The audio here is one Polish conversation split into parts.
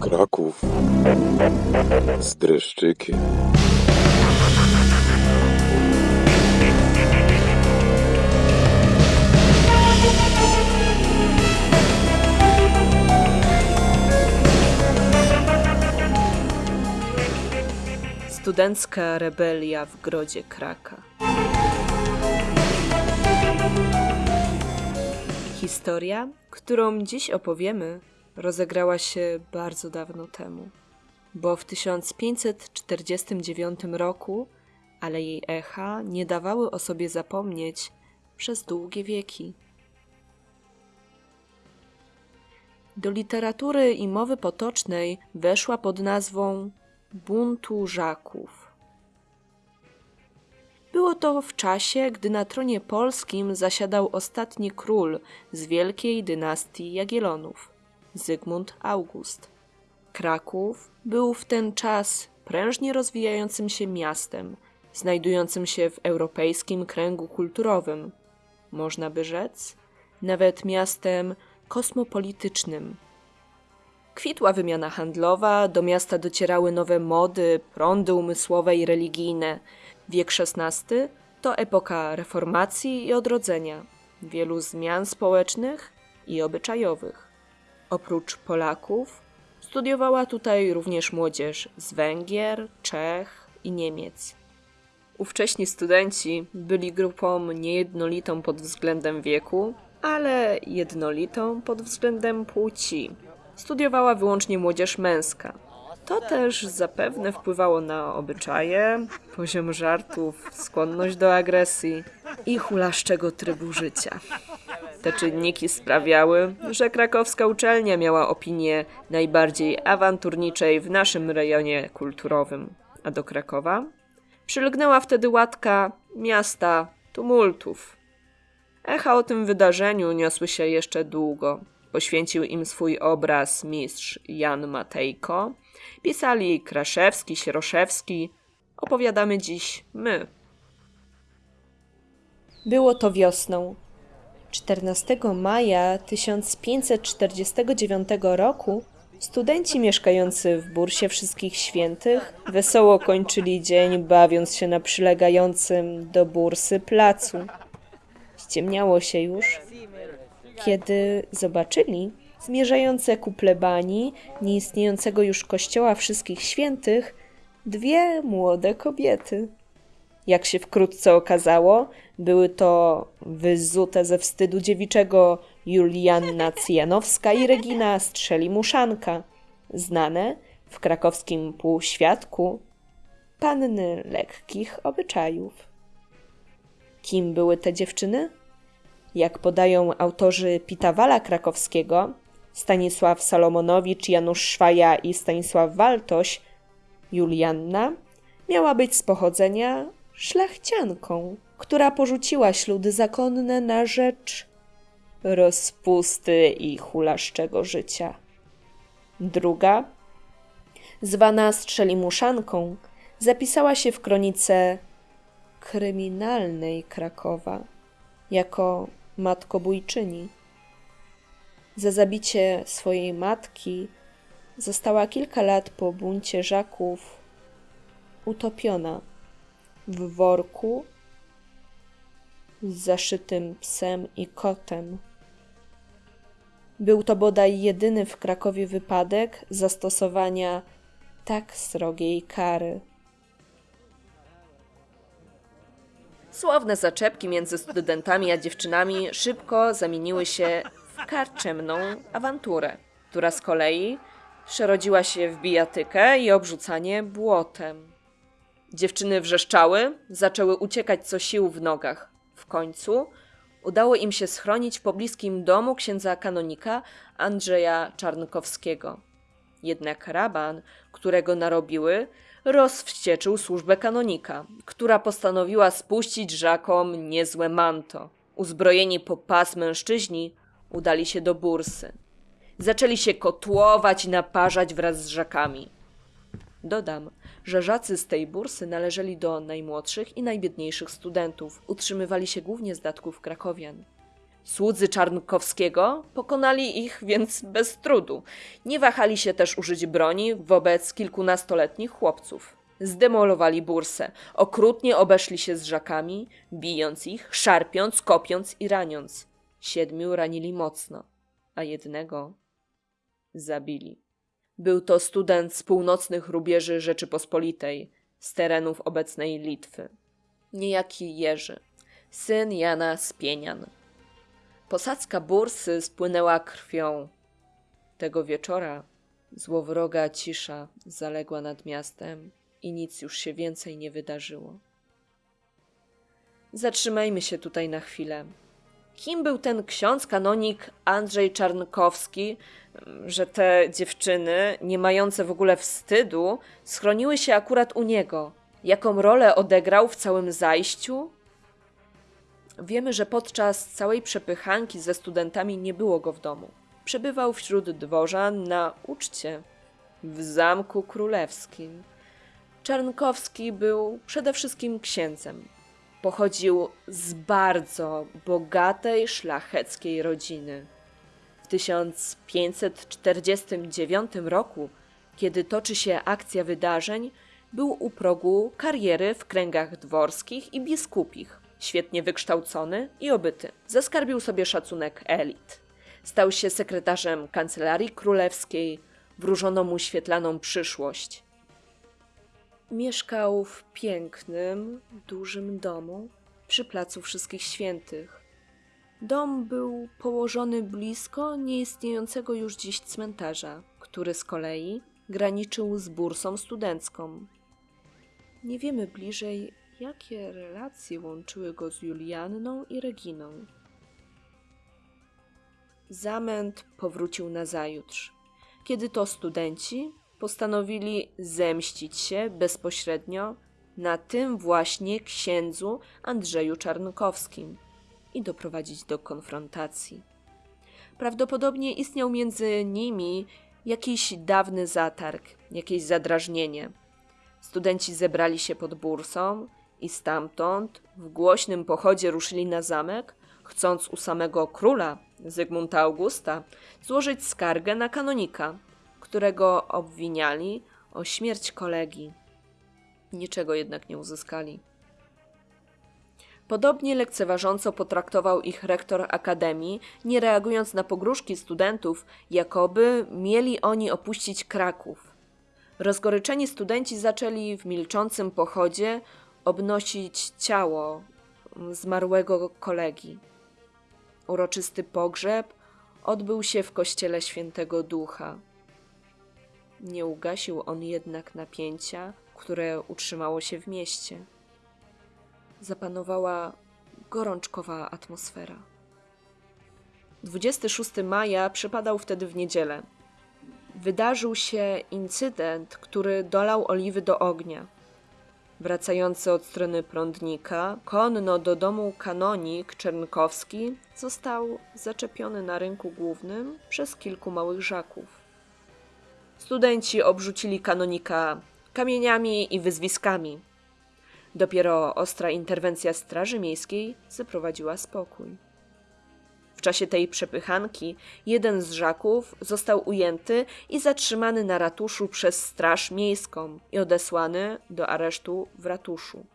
Kraków z dreszczykiem. Studencka rebelia w grodzie Kraka. Historia, którą dziś opowiemy, rozegrała się bardzo dawno temu, bo w 1549 roku, ale jej echa nie dawały o sobie zapomnieć przez długie wieki. Do literatury i mowy potocznej weszła pod nazwą buntu Żaków. To w czasie, gdy na tronie polskim zasiadał ostatni król z wielkiej dynastii Jagiellonów, Zygmunt August. Kraków był w ten czas prężnie rozwijającym się miastem, znajdującym się w europejskim kręgu kulturowym. Można by rzec, nawet miastem kosmopolitycznym. Kwitła wymiana handlowa, do miasta docierały nowe mody, prądy umysłowe i religijne. Wiek XVI to epoka reformacji i odrodzenia, wielu zmian społecznych i obyczajowych. Oprócz Polaków studiowała tutaj również młodzież z Węgier, Czech i Niemiec. Ówcześni studenci byli grupą niejednolitą pod względem wieku, ale jednolitą pod względem płci. Studiowała wyłącznie młodzież męska. To też zapewne wpływało na obyczaje, poziom żartów, skłonność do agresji i hulaszczego trybu życia. Te czynniki sprawiały, że krakowska uczelnia miała opinię najbardziej awanturniczej w naszym rejonie kulturowym, a do Krakowa przylgnęła wtedy łatka miasta tumultów. Echa o tym wydarzeniu niosły się jeszcze długo. Poświęcił im swój obraz mistrz Jan Matejko. Pisali Kraszewski, Sieroszewski. Opowiadamy dziś my. Było to wiosną. 14 maja 1549 roku studenci mieszkający w Bursie Wszystkich Świętych wesoło kończyli dzień, bawiąc się na przylegającym do bursy placu. Ściemniało się już, kiedy zobaczyli zmierzające ku plebanii nieistniejącego już kościoła Wszystkich Świętych dwie młode kobiety. Jak się wkrótce okazało, były to wyzute ze wstydu dziewiczego Julianna Cyjanowska i Regina Strzelimuszanka, znane w krakowskim półświadku panny lekkich obyczajów. Kim były te dziewczyny? Jak podają autorzy Pitawala krakowskiego, Stanisław Salomonowicz, Janusz Szwaja i Stanisław Waltoś, Julianna miała być z pochodzenia szlachcianką, która porzuciła śludy zakonne na rzecz rozpusty i hulaszczego życia. Druga, zwana Strzelimuszanką, zapisała się w kronice kryminalnej Krakowa jako matkobójczyni. Za zabicie swojej matki została kilka lat po buncie Żaków utopiona w worku z zaszytym psem i kotem. Był to bodaj jedyny w Krakowie wypadek zastosowania tak srogiej kary. Słowne zaczepki między studentami a dziewczynami szybko zamieniły się w karczemną awanturę, która z kolei przerodziła się w bijatykę i obrzucanie błotem. Dziewczyny wrzeszczały, zaczęły uciekać co sił w nogach. W końcu udało im się schronić w pobliskim domu księdza kanonika Andrzeja Czarnkowskiego. Jednak raban, którego narobiły, rozwścieczył służbę kanonika, która postanowiła spuścić żakom niezłe manto. Uzbrojeni po pas mężczyźni udali się do bursy. Zaczęli się kotłować i naparzać wraz z żakami. Dodam, że żacy z tej bursy należeli do najmłodszych i najbiedniejszych studentów, utrzymywali się głównie z datków krakowian. Słudzy Czarnkowskiego pokonali ich więc bez trudu. Nie wahali się też użyć broni wobec kilkunastoletnich chłopców. Zdemolowali bursę, okrutnie obeszli się z żakami, bijąc ich, szarpiąc, kopiąc i raniąc. Siedmiu ranili mocno, a jednego zabili. Był to student z północnych rubieży Rzeczypospolitej, z terenów obecnej Litwy. Niejaki Jerzy, syn Jana Spienian. Posadzka bursy spłynęła krwią. Tego wieczora złowroga cisza zaległa nad miastem i nic już się więcej nie wydarzyło. Zatrzymajmy się tutaj na chwilę. Kim był ten ksiądz kanonik Andrzej Czarnkowski, że te dziewczyny, nie mające w ogóle wstydu, schroniły się akurat u niego? Jaką rolę odegrał w całym zajściu? Wiemy, że podczas całej przepychanki ze studentami nie było go w domu. Przebywał wśród dworzan na uczcie w Zamku Królewskim. Czarnkowski był przede wszystkim księdzem. Pochodził z bardzo bogatej, szlacheckiej rodziny. W 1549 roku, kiedy toczy się akcja wydarzeń, był u progu kariery w kręgach dworskich i biskupich. Świetnie wykształcony i obyty. Zaskarbił sobie szacunek elit. Stał się sekretarzem kancelarii królewskiej, wróżono mu świetlaną przyszłość. Mieszkał w pięknym, dużym domu przy Placu Wszystkich Świętych. Dom był położony blisko nieistniejącego już dziś cmentarza, który z kolei graniczył z bursą studencką. Nie wiemy bliżej, jakie relacje łączyły go z Julianną i Reginą. Zamęt powrócił nazajutrz, kiedy to studenci postanowili zemścić się bezpośrednio na tym właśnie księdzu Andrzeju Czarnkowskim i doprowadzić do konfrontacji. Prawdopodobnie istniał między nimi jakiś dawny zatarg, jakieś zadrażnienie. Studenci zebrali się pod bursą i stamtąd w głośnym pochodzie ruszyli na zamek, chcąc u samego króla Zygmunta Augusta złożyć skargę na kanonika, którego obwiniali o śmierć kolegi. Niczego jednak nie uzyskali. Podobnie lekceważąco potraktował ich rektor akademii, nie reagując na pogróżki studentów, jakoby mieli oni opuścić Kraków. Rozgoryczeni studenci zaczęli w milczącym pochodzie obnosić ciało zmarłego kolegi. Uroczysty pogrzeb odbył się w kościele Świętego Ducha. Nie ugasił on jednak napięcia, które utrzymało się w mieście. Zapanowała gorączkowa atmosfera. 26 maja przypadał wtedy w niedzielę. Wydarzył się incydent, który dolał oliwy do ognia. Wracający od strony prądnika, konno do domu kanonik Czernkowski został zaczepiony na rynku głównym przez kilku małych żaków. Studenci obrzucili kanonika kamieniami i wyzwiskami. Dopiero ostra interwencja Straży Miejskiej zaprowadziła spokój. Czasie tej przepychanki jeden z żaków został ujęty i zatrzymany na ratuszu przez Straż Miejską i odesłany do aresztu w ratuszu.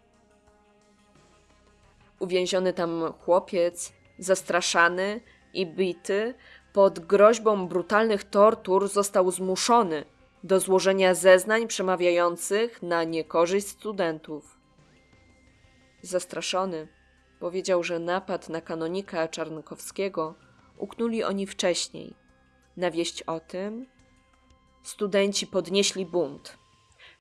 Uwięziony tam chłopiec, zastraszany i bity, pod groźbą brutalnych tortur został zmuszony do złożenia zeznań przemawiających na niekorzyść studentów. Zastraszony, powiedział, że napad na kanonika Czarnkowskiego uknuli oni wcześniej. Na wieść o tym studenci podnieśli bunt.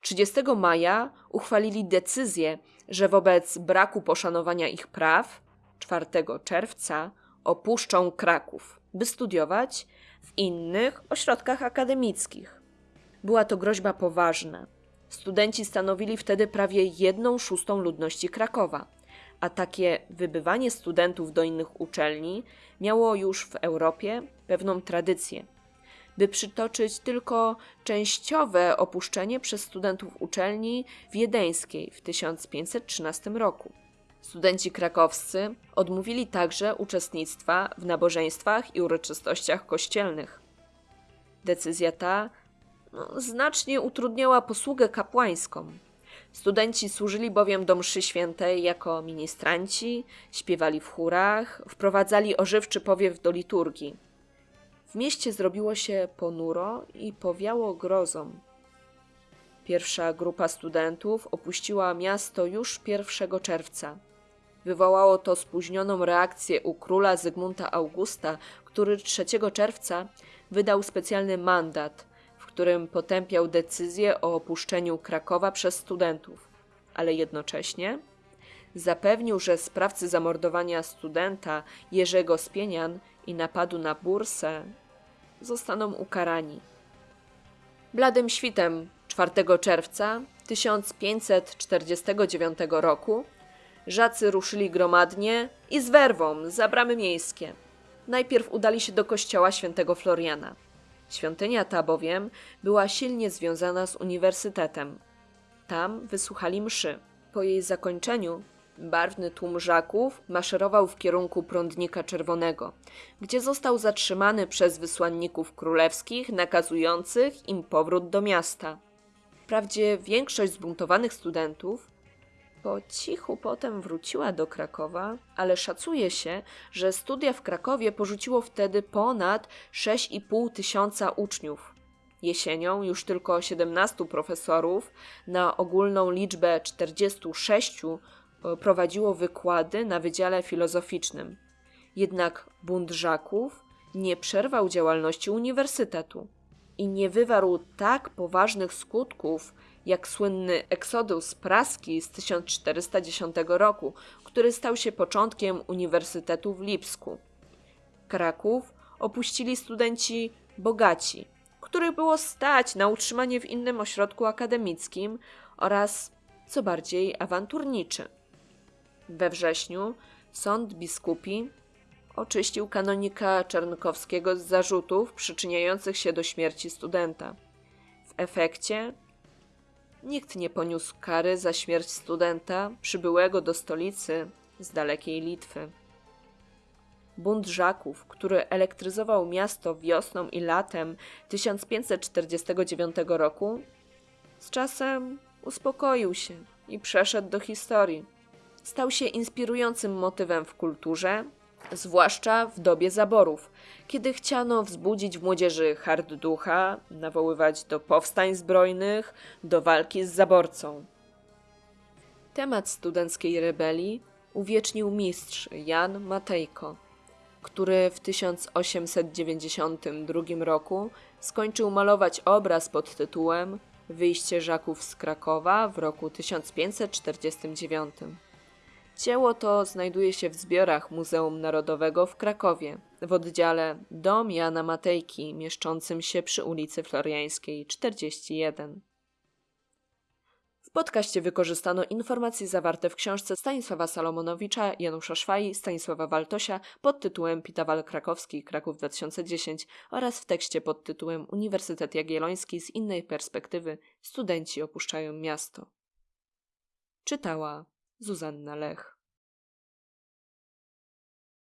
30 maja uchwalili decyzję, że wobec braku poszanowania ich praw 4 czerwca opuszczą Kraków, by studiować w innych ośrodkach akademickich. Była to groźba poważna. Studenci stanowili wtedy prawie jedną szóstą ludności Krakowa, a takie wybywanie studentów do innych uczelni miało już w Europie pewną tradycję. by przytoczyć tylko częściowe opuszczenie przez studentów uczelni wiedeńskiej w 1513 roku. Studenci krakowscy odmówili także uczestnictwa w nabożeństwach i uroczystościach kościelnych. Decyzja ta no, znacznie utrudniała posługę kapłańską. Studenci służyli bowiem do mszy świętej jako ministranci, śpiewali w chórach, wprowadzali ożywczy powiew do liturgii. W mieście zrobiło się ponuro i powiało grozą. Pierwsza grupa studentów opuściła miasto już 1 czerwca. Wywołało to spóźnioną reakcję u króla Zygmunta Augusta, który 3 czerwca wydał specjalny mandat, którym potępiał decyzję o opuszczeniu Krakowa przez studentów, ale jednocześnie zapewnił, że sprawcy zamordowania studenta Jerzego Spienian i napadu na bursę zostaną ukarani. Bladym świtem 4 czerwca 1549 roku Żacy ruszyli gromadnie i z werwą za bramy miejskie. Najpierw udali się do kościoła świętego Floriana. Świątynia ta bowiem była silnie związana z uniwersytetem. Tam wysłuchali mszy. Po jej zakończeniu barwny tłum żaków maszerował w kierunku prądnika czerwonego, gdzie został zatrzymany przez wysłanników królewskich nakazujących im powrót do miasta. Wprawdzie większość zbuntowanych studentów po cichu potem wróciła do Krakowa, ale szacuje się, że studia w Krakowie porzuciło wtedy ponad 6,5 tysiąca uczniów. Jesienią już tylko 17 profesorów na ogólną liczbę 46 e, prowadziło wykłady na Wydziale Filozoficznym. Jednak bunt Żaków nie przerwał działalności uniwersytetu i nie wywarł tak poważnych skutków jak słynny Exodus Praski z 1410 roku, który stał się początkiem Uniwersytetu w Lipsku. Kraków opuścili studenci bogaci, których było stać na utrzymanie w innym ośrodku akademickim oraz, co bardziej, awanturniczy. We wrześniu sąd biskupi oczyścił kanonika Czernkowskiego z zarzutów przyczyniających się do śmierci studenta. W efekcie Nikt nie poniósł kary za śmierć studenta przybyłego do stolicy z dalekiej Litwy. Bunt Żaków, który elektryzował miasto wiosną i latem 1549 roku, z czasem uspokoił się i przeszedł do historii. Stał się inspirującym motywem w kulturze, zwłaszcza w dobie zaborów, kiedy chciano wzbudzić w młodzieży hard ducha, nawoływać do powstań zbrojnych, do walki z zaborcą. Temat studenckiej rebelii uwiecznił mistrz Jan Matejko, który w 1892 roku skończył malować obraz pod tytułem Wyjście Żaków z Krakowa w roku 1549. Dzieło to znajduje się w zbiorach Muzeum Narodowego w Krakowie, w oddziale Dom Jana Matejki, mieszczącym się przy ulicy Floriańskiej 41. W podcaście wykorzystano informacje zawarte w książce Stanisława Salomonowicza, Janusza Szwaj, Stanisława Waltosia pod tytułem Pitawal Krakowski, Kraków 2010 oraz w tekście pod tytułem Uniwersytet Jagielloński z innej perspektywy studenci opuszczają miasto. Czytała Zuzanna Lech.